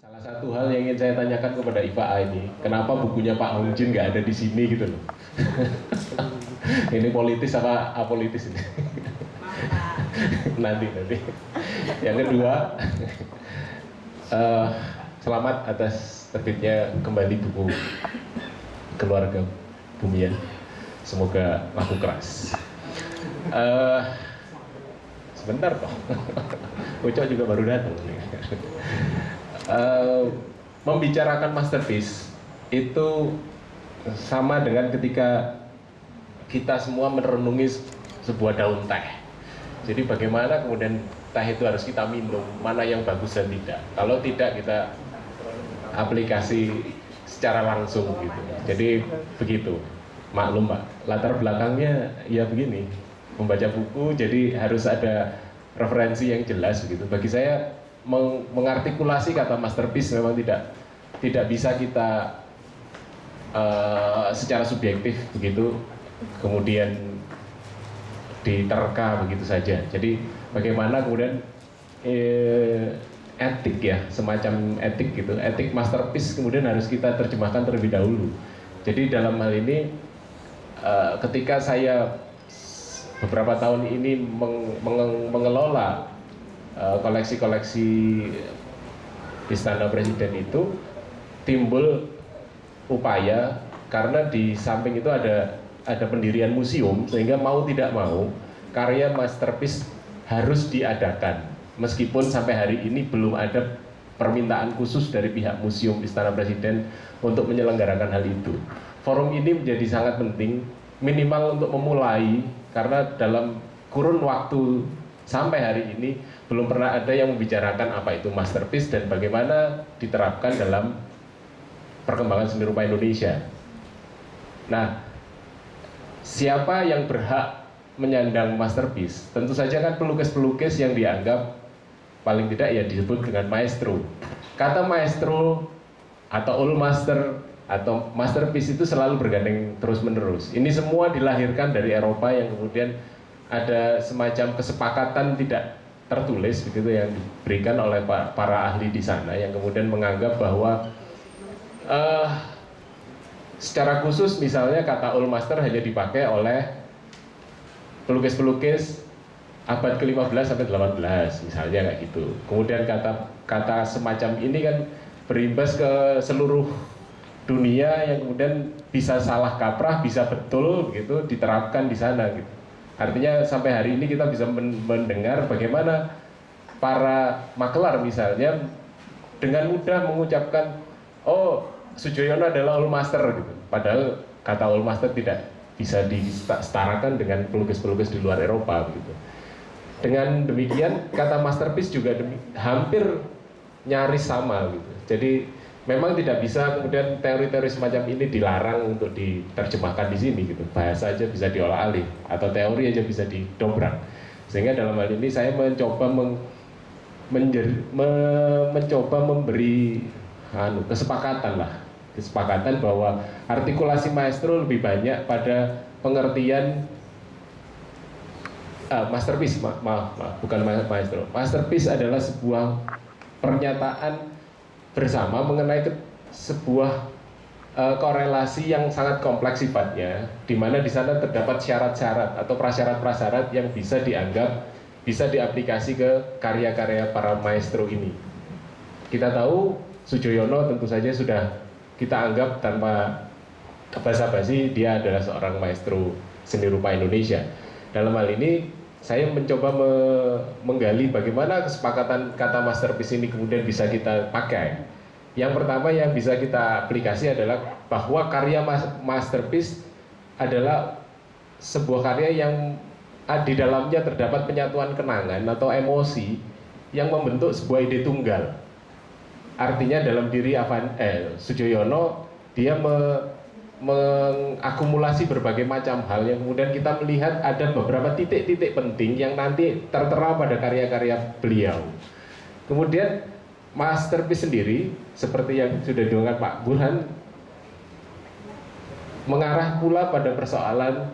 Salah satu hal yang ingin saya tanyakan kepada Iva ini, kenapa bukunya Pak Hong Jin nggak ada di sini gitu loh? ini politis apa apolitis ini? nanti nanti. Yang kedua, uh, selamat atas terbitnya kembali buku keluarga Bumian. Semoga laku keras. Uh, sebentar toh, Ucok juga baru datang. Uh, membicarakan masterpiece itu sama dengan ketika kita semua merenungi sebuah daun teh. Jadi bagaimana kemudian teh itu harus kita minum, mana yang bagus dan tidak. Kalau tidak kita aplikasi secara langsung gitu. Jadi begitu. Maklum Pak, latar belakangnya ya begini. Membaca buku jadi harus ada referensi yang jelas gitu. Bagi saya meng mengartikulasi kata masterpiece memang tidak tidak bisa kita uh, secara subjektif begitu kemudian diterka begitu saja. Jadi bagaimana kemudian eh, etik ya semacam etik gitu etik masterpiece kemudian harus kita terjemahkan terlebih dahulu. Jadi dalam hal ini uh, ketika saya beberapa tahun ini meng, meng, mengelola Eh, koleksi-koleksi Istana Presiden itu timbul upaya karena di samping itu ada ada pendirian museum sehingga mau tidak mau karya masterpiece harus diadakan. Meskipun sampai hari ini belum ada permintaan khusus dari pihak museum Istana Presiden untuk menyelenggarakan hal itu. Forum ini menjadi sangat penting minimal untuk memulai karena dalam kurun waktu sampai hari ini belum pernah ada yang membicarakan apa itu masterpiece dan bagaimana diterapkan dalam perkembangan seni rupa Indonesia. Nah, siapa yang berhak menyandang masterpiece? Tentu saja kan pelukis-pelukis yang dianggap paling tidak ya disebut dengan maestro. Kata maestro atau old master atau masterpiece itu selalu bergandeng terus-menerus. Ini semua dilahirkan dari Eropa yang kemudian ada semacam kesepakatan tidak tertulis begitu yang diberikan oleh para ahli di sana yang kemudian menganggap bahwa uh, secara khusus misalnya kata master hanya dipakai oleh pelukis-pelukis abad ke-15 sampai 18 misalnya kayak gitu. Kemudian kata kata semacam ini kan berimbas ke seluruh dunia yang kemudian bisa salah kaprah, bisa betul gitu diterapkan di sana gitu. Artinya sampai hari ini kita bisa mendengar bagaimana para makelar misalnya dengan mudah mengucapkan oh Sujoyono adalah all master gitu. Padahal kata all master tidak bisa disetarakan dengan pelukis-pelukis di luar Eropa gitu. Dengan demikian kata masterpiece juga demi, hampir nyaris sama gitu. Jadi memang tidak bisa kemudian teori-teori semacam ini dilarang untuk diterjemahkan di sini gitu. Bahasa aja bisa diolah alih atau teori aja bisa didobrak. Sehingga dalam hal ini saya mencoba meng, menjer, me, mencoba memberi anu, kesepakatan lah. Kesepakatan bahwa artikulasi maestro lebih banyak pada pengertian uh, masterpiece ma maaf, maaf bukan maestro. Masterpiece adalah sebuah pernyataan bersama mengenai sebuah uh, korelasi yang sangat kompleks sifatnya, di mana di sana terdapat syarat-syarat atau prasyarat-prasyarat yang bisa dianggap bisa diaplikasi ke karya-karya para maestro ini. Kita tahu Sujoyono tentu saja sudah kita anggap tanpa basa-basi dia adalah seorang maestro seni rupa Indonesia. Dalam hal ini saya mencoba me menggali bagaimana kesepakatan kata masterpiece ini kemudian bisa kita pakai. Yang pertama yang bisa kita aplikasi adalah bahwa karya masterpiece adalah sebuah karya yang di dalamnya terdapat penyatuan kenangan atau emosi yang membentuk sebuah ide tunggal. Artinya dalam diri Avan, eh, Sujoyono dia me, mengakumulasi berbagai macam hal yang kemudian kita melihat ada beberapa titik-titik penting yang nanti tertera pada karya-karya beliau. Kemudian masterpiece sendiri seperti yang sudah diungkap Pak Burhan mengarah pula pada persoalan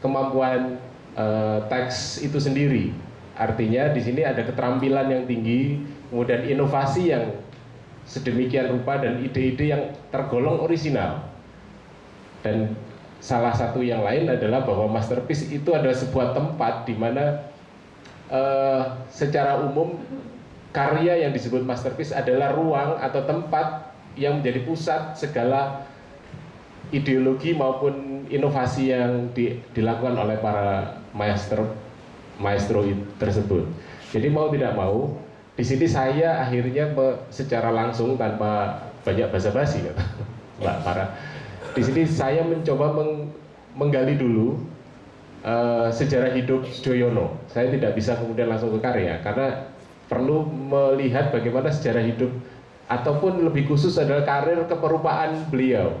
kemampuan uh, teks itu sendiri. Artinya di sini ada keterampilan yang tinggi, kemudian inovasi yang sedemikian rupa dan ide-ide yang tergolong orisinal. Dan salah satu yang lain adalah bahwa masterpiece itu adalah sebuah tempat di mana uh, secara umum karya yang disebut masterpiece adalah ruang atau tempat yang menjadi pusat segala ideologi maupun inovasi yang di, dilakukan oleh para maestro maestro tersebut. Jadi mau tidak mau di sini saya akhirnya secara langsung tanpa banyak basa-basi Mbak Para. Di sini saya mencoba meng, menggali dulu uh, sejarah hidup Joyono. Saya tidak bisa kemudian langsung ke karya karena perlu melihat bagaimana sejarah hidup ataupun lebih khusus adalah karir keperupaan beliau.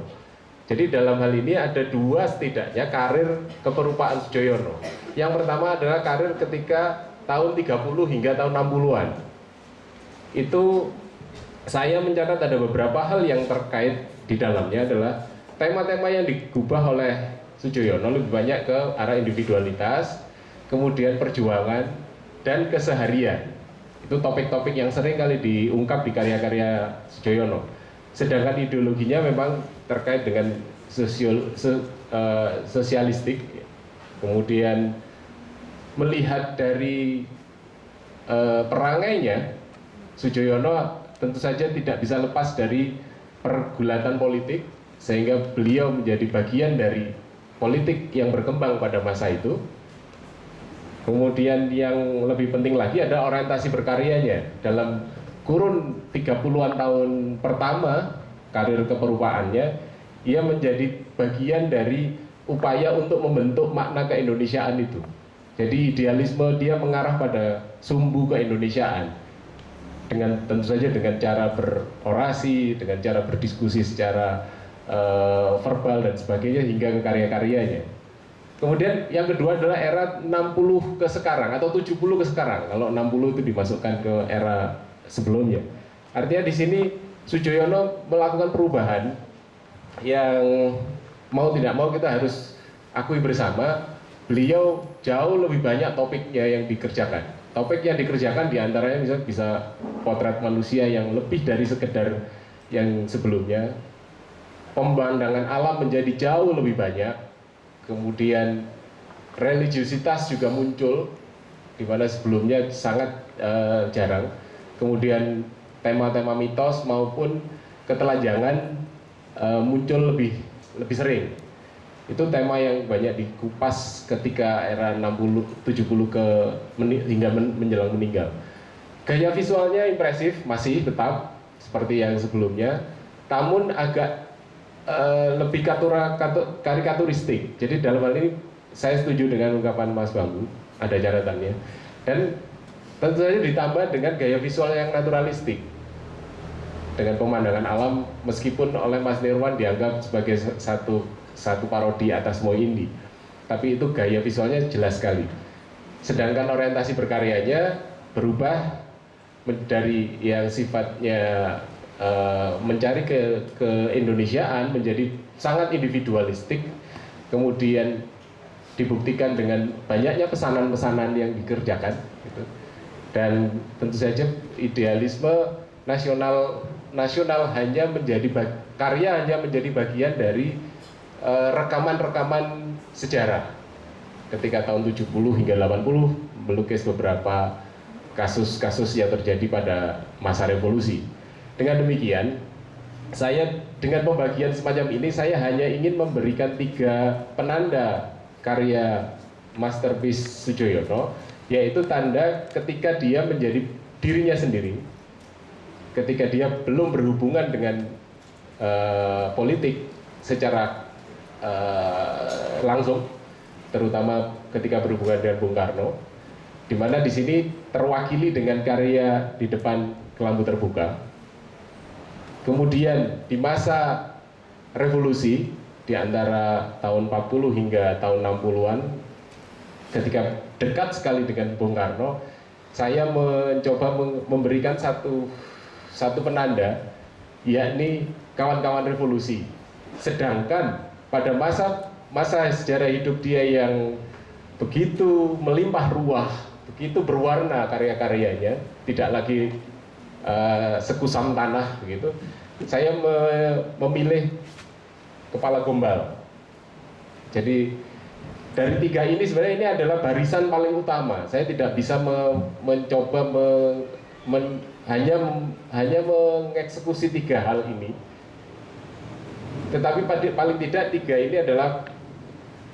Jadi dalam hal ini ada dua setidaknya karir keperupaan Sujoyono. Yang pertama adalah karir ketika tahun 30 hingga tahun 60-an itu saya mencatat ada beberapa hal yang terkait di dalamnya adalah tema-tema yang digubah oleh Sujoyono lebih banyak ke arah individualitas, kemudian perjuangan dan keseharian. Itu topik-topik yang sering kali diungkap di karya-karya Sujoyono. Sedangkan ideologinya memang terkait dengan sosial, so, uh, sosialistik, kemudian melihat dari uh, perangainya Sujoyono tentu saja tidak bisa lepas dari pergulatan politik sehingga beliau menjadi bagian dari politik yang berkembang pada masa itu. Kemudian yang lebih penting lagi ada orientasi berkaryanya. Dalam kurun 30-an tahun pertama karir keperupaannya, ia menjadi bagian dari upaya untuk membentuk makna keindonesiaan itu. Jadi idealisme dia mengarah pada sumbu keindonesiaan dengan tentu saja dengan cara berorasi, dengan cara berdiskusi secara uh, verbal dan sebagainya hingga ke karya-karyanya. Kemudian yang kedua adalah era 60 ke sekarang atau 70 ke sekarang. Kalau 60 itu dimasukkan ke era sebelumnya. Artinya di sini Sujoyono melakukan perubahan yang mau tidak mau kita harus akui bersama beliau jauh lebih banyak topiknya yang dikerjakan topik yang dikerjakan di antaranya bisa bisa potret manusia yang lebih dari sekedar yang sebelumnya pemandangan alam menjadi jauh lebih banyak. Kemudian religiusitas juga muncul di mana sebelumnya sangat uh, jarang. Kemudian tema-tema mitos maupun ketelanjangan uh, muncul lebih lebih sering. Itu tema yang banyak dikupas ketika era 60 70 ke hingga men, menjelang meninggal. Gaya visualnya impresif masih tetap seperti yang sebelumnya, namun agak uh, lebih katura, katu, karikaturistik. Jadi dalam hal ini saya setuju dengan ungkapan Mas Bambu, ada catatannya. Dan tentu saja ditambah dengan gaya visual yang naturalistik dengan pemandangan alam meskipun oleh Mas Nirwan dianggap sebagai satu satu parodi atas Moi Indi tapi itu gaya visualnya jelas sekali sedangkan orientasi berkaryanya berubah dari yang sifatnya uh, mencari ke ke Indonesiaan menjadi sangat individualistik kemudian dibuktikan dengan banyaknya pesanan-pesanan yang dikerjakan gitu. dan tentu saja idealisme nasional nasional hanya menjadi karya hanya menjadi bagian dari Eh, rekaman-rekaman sejarah ketika tahun 70 hingga 80 melukis beberapa kasus-kasus yang terjadi pada masa revolusi. Dengan demikian, saya dengan pembagian semacam ini saya hanya ingin memberikan tiga penanda karya masterpiece Sujoyono yaitu tanda ketika dia menjadi dirinya sendiri ketika dia belum berhubungan dengan uh, politik secara uh, langsung, terutama ketika berhubungan dengan Bung Karno, di mana di sini terwakili dengan karya di depan kelambu terbuka. Kemudian di masa revolusi di antara tahun 40 hingga tahun 60-an ketika dekat sekali dengan Bung Karno, saya mencoba memberikan satu satu penanda yakni kawan-kawan revolusi. Sedangkan pada masa masa sejarah hidup dia yang begitu melimpah ruah, begitu berwarna karya-karyanya, tidak lagi uh, sekusam tanah begitu saya me memilih kepala gombal. Jadi dari tiga ini sebenarnya ini adalah barisan paling utama. Saya tidak bisa me mencoba me men hanya hanya mengeksekusi tiga hal ini. Tetapi paling tidak tiga ini adalah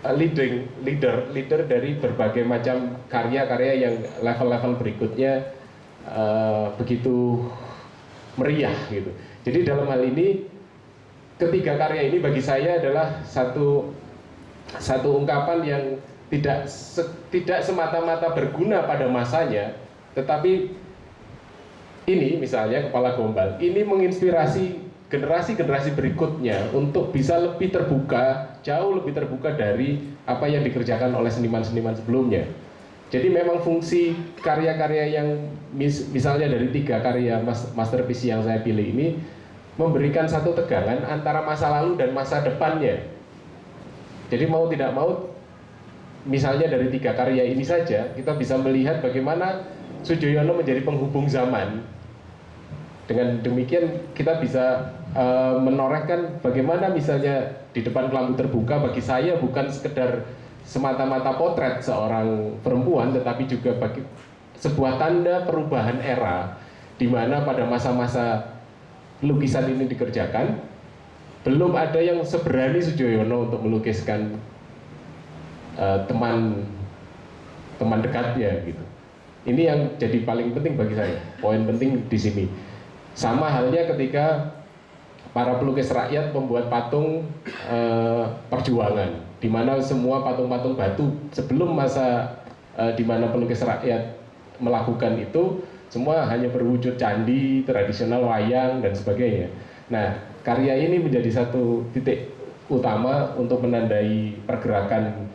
uh, leading leader leader dari berbagai macam karya-karya yang level-level berikutnya uh, begitu meriah gitu. Jadi dalam hal ini ketiga karya ini bagi saya adalah satu satu ungkapan yang tidak se, tidak semata-mata berguna pada masanya, tetapi ini misalnya kepala gombal ini menginspirasi generasi-generasi berikutnya untuk bisa lebih terbuka, jauh lebih terbuka dari apa yang dikerjakan oleh seniman-seniman sebelumnya. Jadi memang fungsi karya-karya yang mis misalnya dari tiga karya masterpiece yang saya pilih ini memberikan satu tegangan antara masa lalu dan masa depannya. Jadi mau tidak mau, misalnya dari tiga karya ini saja kita bisa melihat bagaimana Sujoyono menjadi penghubung zaman. Dengan demikian kita bisa uh, menorehkan bagaimana misalnya di depan kelambu terbuka bagi saya bukan sekedar semata-mata potret seorang perempuan tetapi juga bagi sebuah tanda perubahan era di mana pada masa-masa lukisan ini dikerjakan belum ada yang seberani Sujoyono untuk melukiskan uh, teman teman dekatnya gitu. Ini yang jadi paling penting bagi saya. Poin penting di sini. Sama halnya ketika para pelukis rakyat membuat patung uh, perjuangan di mana semua patung-patung batu sebelum masa uh, di mana pelukis rakyat melakukan itu semua hanya berwujud candi tradisional wayang dan sebagainya. Nah, karya ini menjadi satu titik utama untuk menandai pergerakan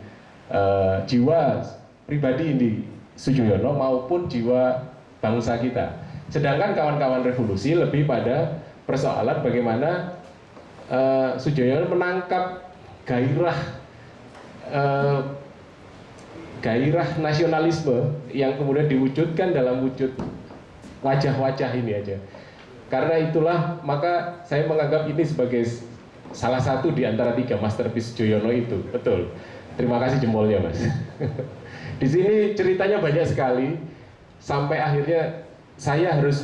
uh, jiwa pribadi di Sujoyono maupun jiwa bangsa kita. Sedangkan kawan-kawan revolusi lebih pada persoalan bagaimana uh, Sujoyono menangkap gairah uh, gairah nasionalisme yang kemudian diwujudkan dalam wujud wajah-wajah ini aja. Karena itulah maka saya menganggap ini sebagai salah satu di antara tiga masterpiece Joyono itu. Betul. Terima kasih jempolnya, Mas. di sini ceritanya banyak sekali sampai akhirnya saya harus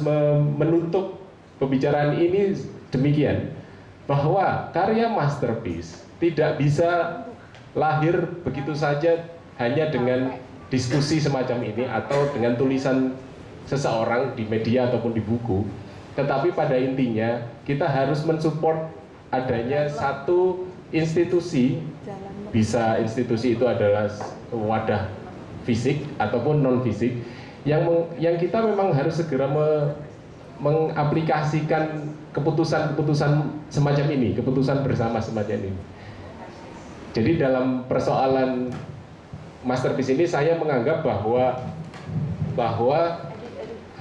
menutup pembicaraan ini demikian bahwa karya masterpiece tidak bisa lahir begitu saja hanya dengan diskusi semacam ini atau dengan tulisan seseorang di media ataupun di buku tetapi pada intinya kita harus mensupport adanya satu institusi bisa institusi itu adalah wadah fisik ataupun non fisik yang yang kita memang harus segera me, mengaplikasikan keputusan-keputusan semacam ini, keputusan bersama semacam ini. Jadi dalam persoalan masterpiece ini saya menganggap bahwa bahwa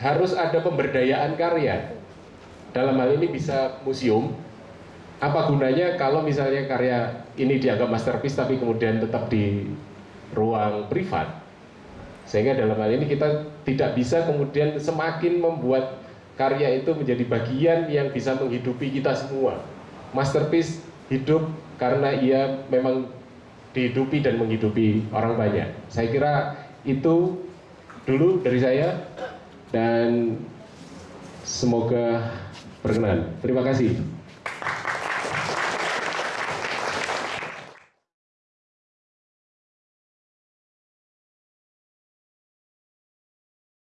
harus ada pemberdayaan karya. Dalam hal ini bisa museum. Apa gunanya kalau misalnya karya ini dianggap masterpiece tapi kemudian tetap di ruang privat? Sehingga dalam hal ini kita tidak bisa kemudian semakin membuat karya itu menjadi bagian yang bisa menghidupi kita semua. Masterpiece hidup karena ia memang dihidupi dan menghidupi orang banyak. Saya kira itu dulu dari saya dan semoga berkenan. Terima kasih.